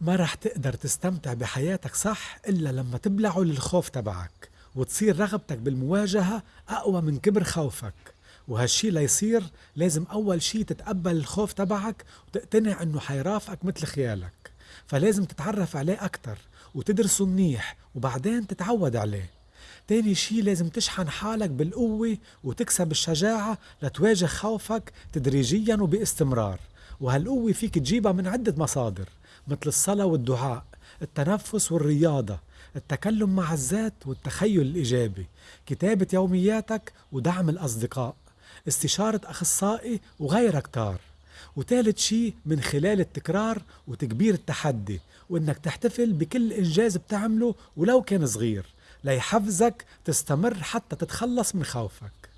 ما رح تقدر تستمتع بحياتك صح إلا لما تبلعه للخوف تبعك وتصير رغبتك بالمواجهة أقوى من كبر خوفك. وهالشي ليصير لازم أول شي تتقبل الخوف تبعك وتقتنع إنه حيرافقك مثل خيالك. فلازم تتعرف عليه أكتر وتدرسه منيح وبعدين تتعود عليه. تاني شي لازم تشحن حالك بالقوة وتكسب الشجاعة لتواجه خوفك تدريجيا وباستمرار. وهالقوة فيك تجيبها من عدة مصادر مثل الصلاة والدعاء التنفس والرياضة التكلم مع الذات والتخيل الإيجابي كتابة يومياتك ودعم الأصدقاء استشارة أخصائي وغيرها كتار وثالث شيء من خلال التكرار وتكبير التحدي وإنك تحتفل بكل إنجاز بتعمله ولو كان صغير ليحفزك تستمر حتى تتخلص من خوفك.